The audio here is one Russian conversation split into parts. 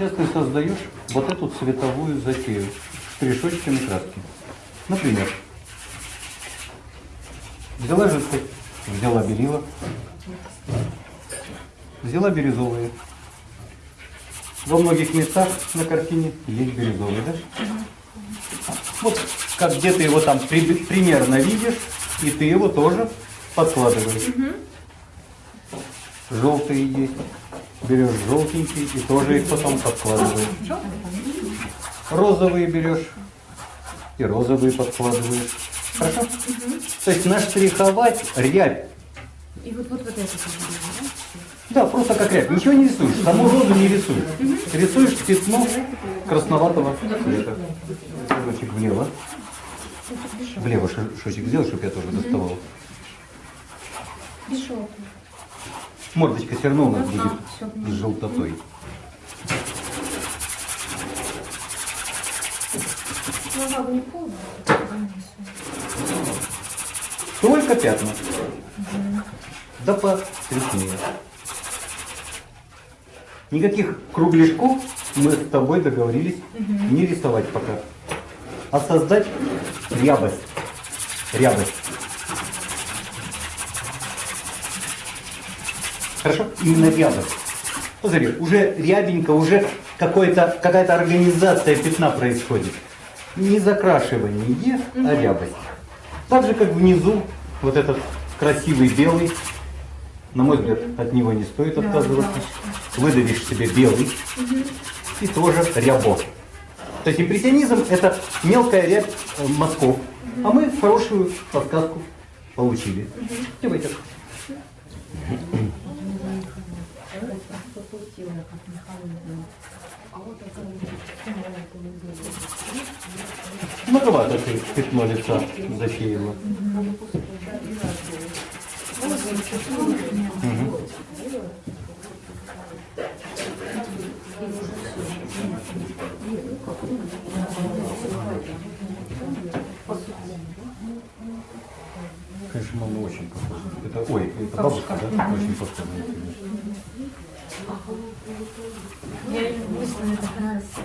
Сейчас ты создаешь вот эту цветовую затею с решетчатыми краски. Например, взяла жидкость, взяла белила, взяла бирюзовые. Во многих местах на картине есть бирюзовый, да? Вот как где ты его там при- примерно видишь, и ты его тоже подкладываешь. Желтые есть. Берешь желтенький и тоже их потом подкладываешь. Розовые берешь и розовые подкладываешь. Хорошо? То есть наштриховать рябь. И вот, вот, вот это да? Да, просто как рябь. Ничего не рисуешь. Саму розу не рисуешь. Рисуешь пятно красноватого цвета. Шажочек влево. Влево шажочек сделай, чтобы я тоже доставал. Желтого. Мордочка все равно у нас будет с желтотой. Полная. Только пятна. Да посветлее. Никаких кругляшков мы с тобой договорились не рисовать пока. А создать рябость. Рябость. Хорошо? Именно рябость. Посмотри, уже рябенько, уже какая-то организация пятна происходит. Не закрашивание, а рябость. Так же, как внизу, вот этот красивый белый, на мой взгляд, от него не стоит отказываться. Выдавишь себе белый и тоже рябо. То есть импрессионизм это мелкая рябь э, мазков. А мы хорошую подсказку получили. Давай так. Многовато ты пятно лица засеяла. Мгм. Конечно, мама очень похожа. Это, ой, это бабушка, да? Очень похожа на тебя. Я мысленно мне так нравится.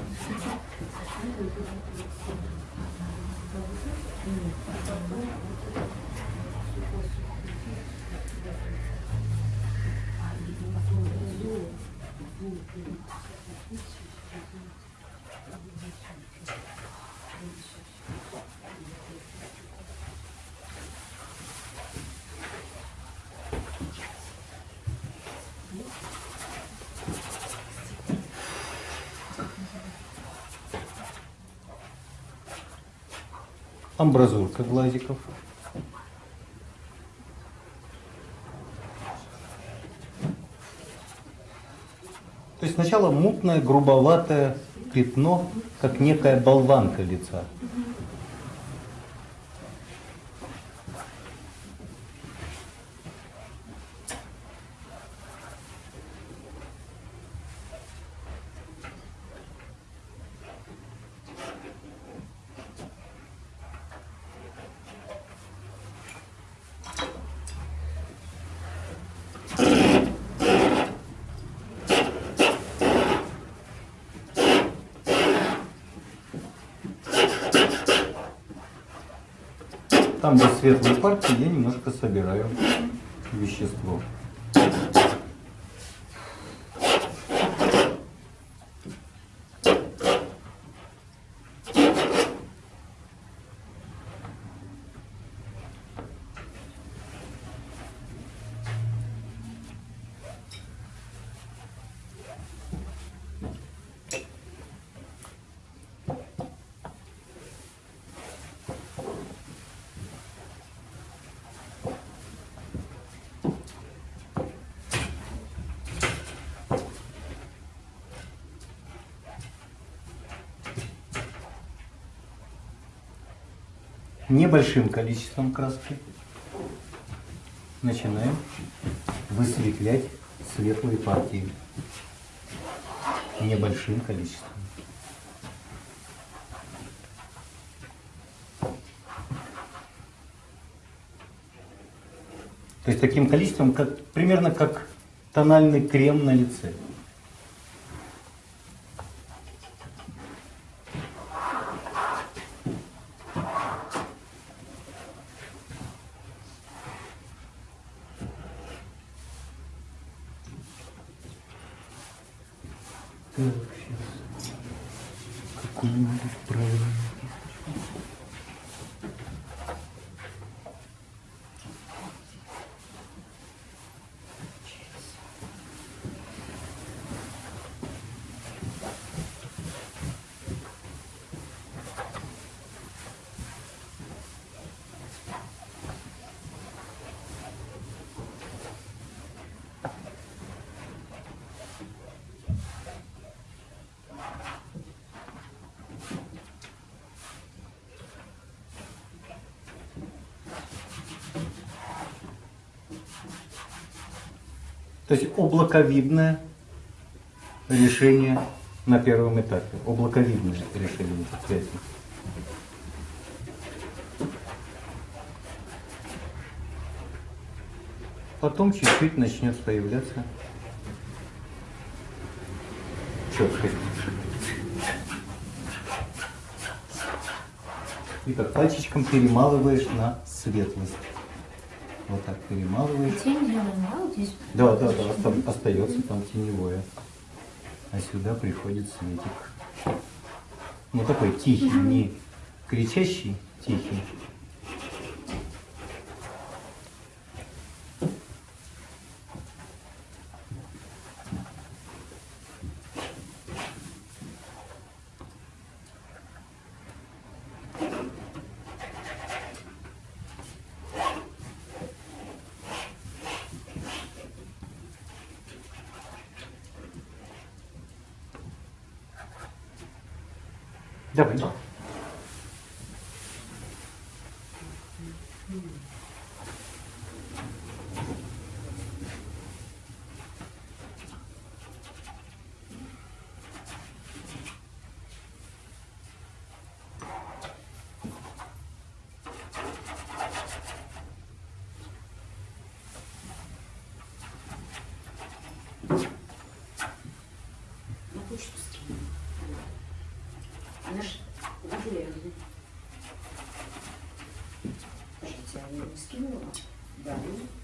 Амбразурка глазиков. То есть сначала мутное, грубоватое пятно, как некая болванка лица. Там, где светлые партии, я немножко собираю вещество. Небольшим количеством краски начинаем высветлять светлые партии. Небольшим количеством. То есть таким количеством, как, примерно как тональный крем на лице. Так, сейчас. Какую-нибудь правильную кисточку. То есть облаковидное решение на первом этапе. Облаковидное решение связей. Потом чуть-чуть начнет появляться четкость. И как пальчиком перемалываешь на светлость. Вот так перемалываешь. Тень да, вот здесь? Да, да, да, оста- остается там теневое. А сюда приходит светик. Ну такой тихий, не кричащий, тихий. Давай. На done.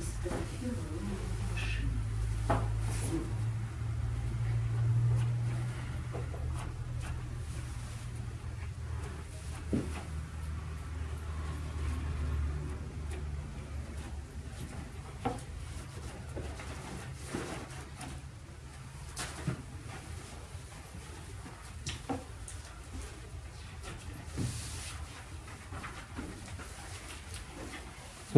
Сфотографировала машину.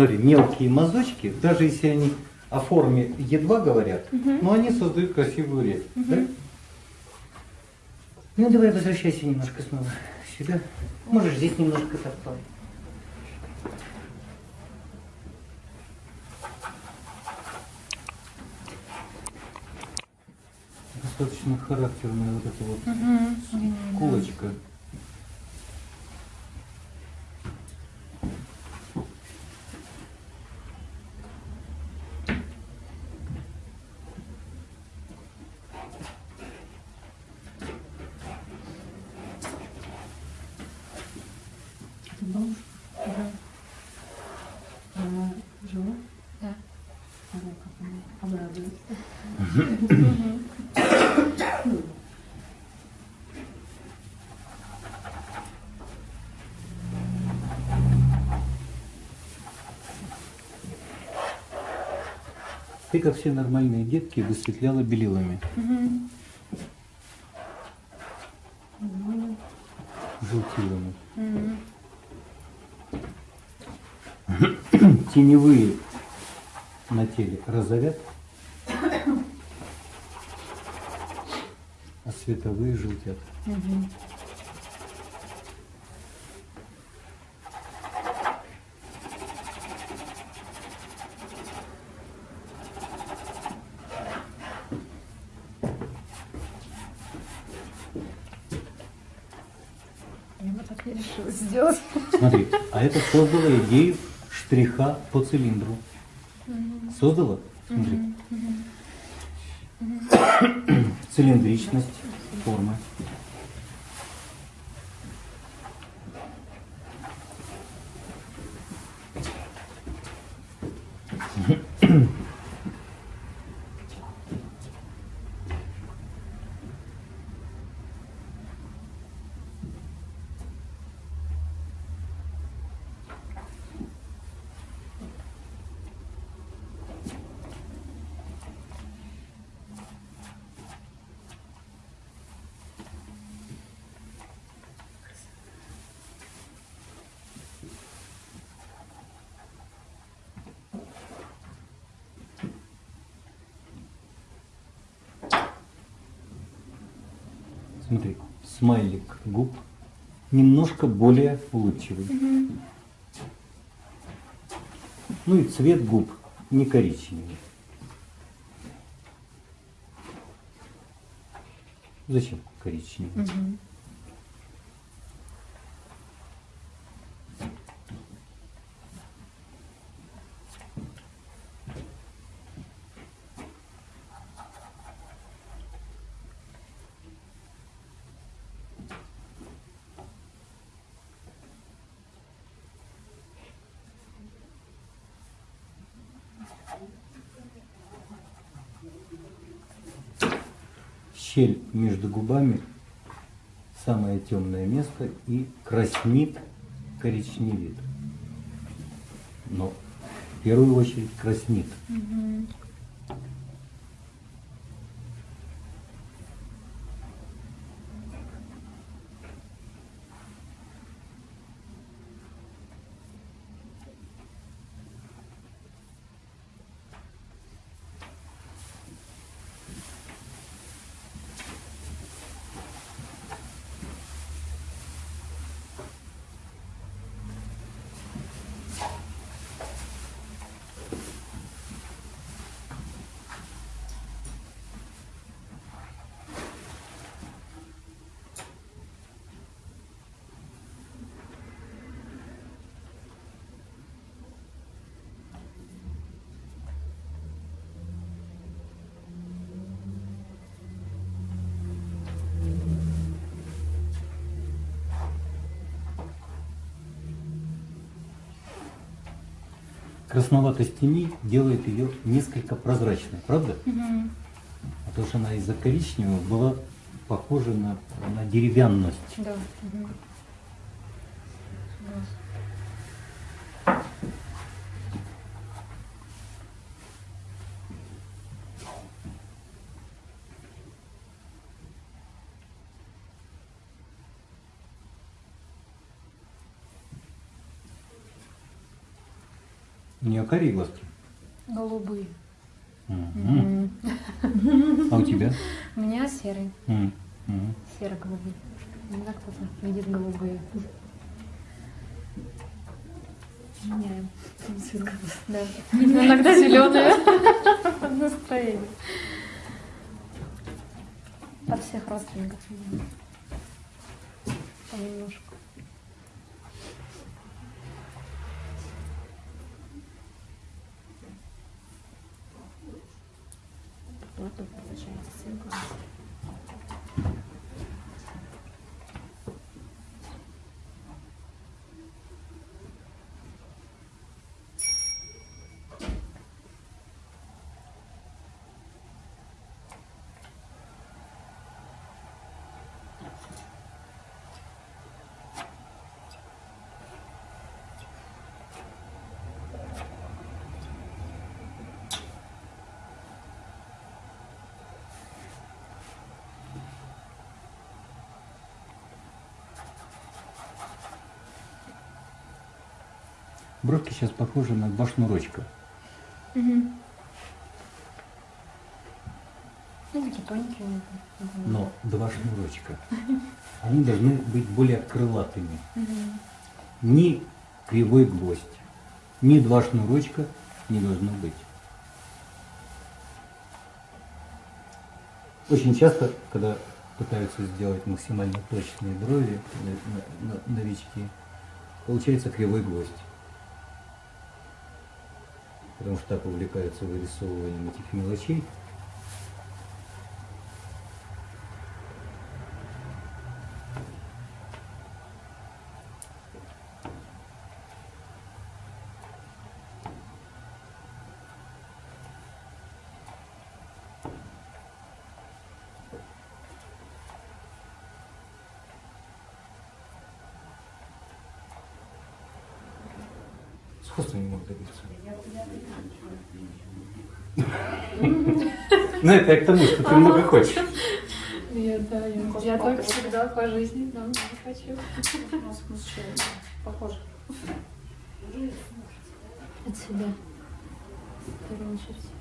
Смотри, мелкие мазочки, даже если они о форме едва говорят, но они создают красивую речь. да? Ну давай возвращайся немножко снова сюда. Можешь здесь немножко по- Достаточно характерная вот эта вот кулочка. Это бабушка? Да. Она жива? Да. Она как она обрадуется. Ты, как все нормальные детки, высветляла белилами. Желтилами. Теневые на теле розовят, а световые желтят. Решилась сделать. Смотри, а это создало идею штриха по цилиндру. Создала? Смотри. Цилиндричность формы. Смотри, смайлик губ немножко более улыбчивый. Ну и цвет губ не коричневый. Зачем коричневый? Щель между губами самое темное место и краснит, коричневит. Но в первую очередь краснит. Красноватость теней делает ее несколько прозрачной, правда? Потому что она из-за коричневого была похожа на, на деревянность. Да. мгм. У нее карие глазки. Голубые. Мгм. А у тебя? У меня серый. М, м. Серо-голубые. Иногда кто-то видит голубые. Меняем. Да. Иногда зеленые. Под настроение. От всех родственников. Понемножку. gente, assim, cinco. Бровки сейчас похожи на два шнурочка. Ну, такие тоненькие. Но два шнурочка. Они должны быть более крылатыми. Ни кривой гвоздь, ни два шнурочка не должно быть. Очень часто, когда пытаются сделать максимально точные брови на- новички, получается кривой гвоздь. Потому что так увлекаются вырисовыванием этих мелочей. Сходства не могут добиться. Ну это я к тому, что ты много хочешь. Я, да, я, я так всегда по жизни, да, хочу. Похоже. От себя. В первую очередь.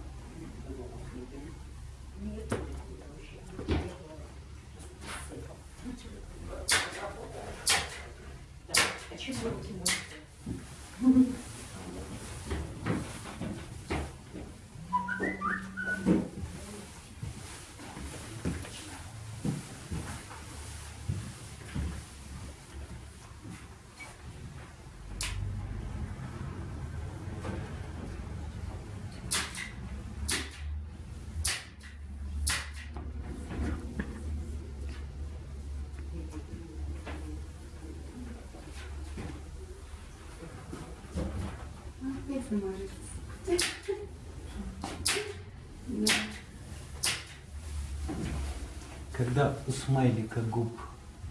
Когда у смайлика губ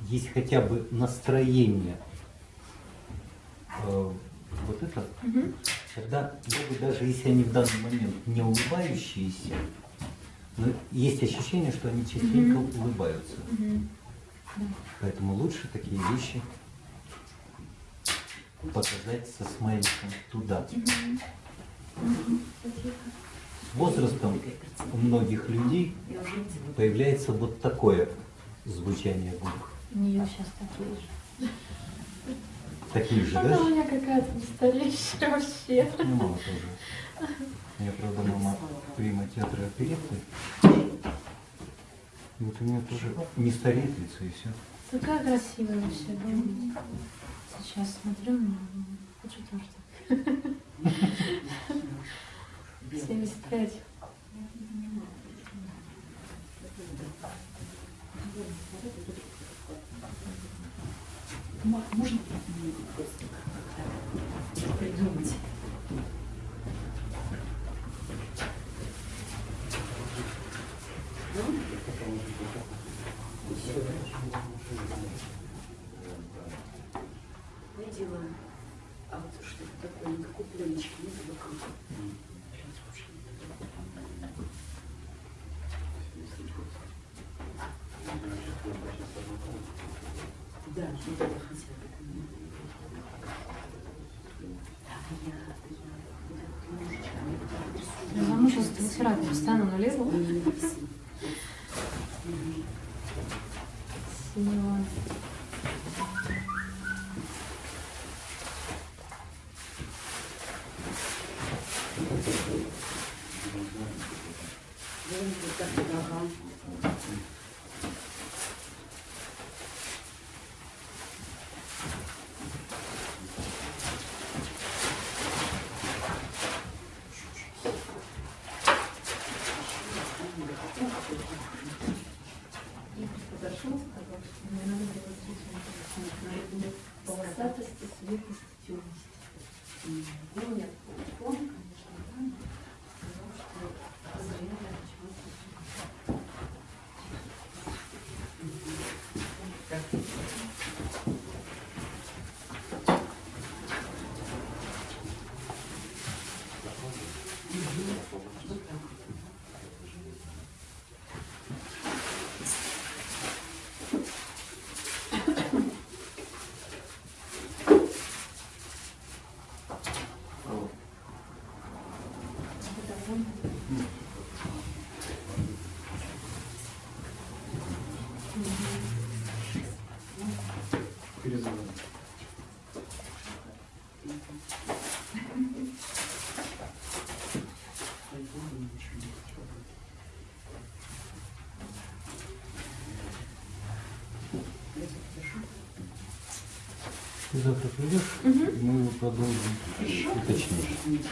есть хотя бы настроение, э, вот это, тогда губы, даже если они в данный момент не улыбающиеся, но есть ощущение, что они частенько улыбаются. Поэтому лучше такие вещи показать со смайликом туда. С возрастом у многих людей появляется вот такое звучание губ. У нее сейчас такие же. Такие же, Она у да? меня какая-то настоящая вообще. Ну, мама тоже. У меня, правда, мама прима театра оперетты. Вот у меня тоже не стареет лицо и все. Такая красивая вообще, да. Сейчас смотрю, так. 75. Ма- Можно просто как-то придумать? Видела, а вот что-то такое, никакой пленочки нет вокруг. Да. Так, я, я, вот это немножечко, мне так рисую. Я замуж с трансферата постоянно налезла. Не Подошел, сказал, что мне надо делать рисунок. Полосатость Перезвоним. Ты завтра придешь, угу. мы продолжим. Уточнишь.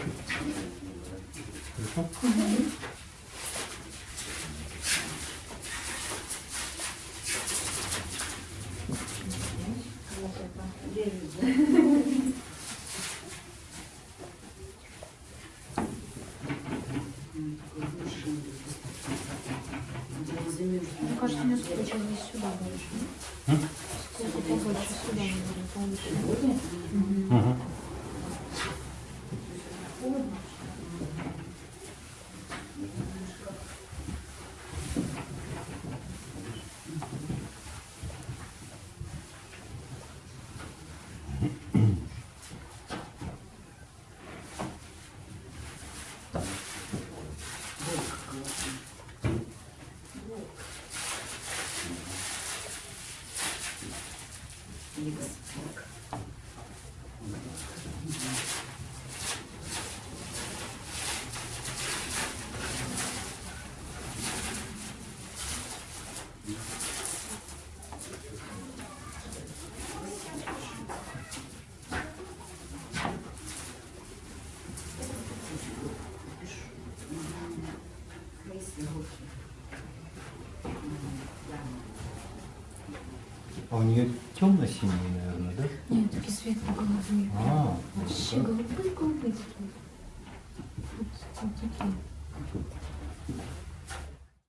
Хорошо? Мне кажется, несколько здесь сюда больше. А у нее темно-синие, наверное, да? Нет, такие светло-голубые. А, Вообще голубые-голубые такие. Вот такие.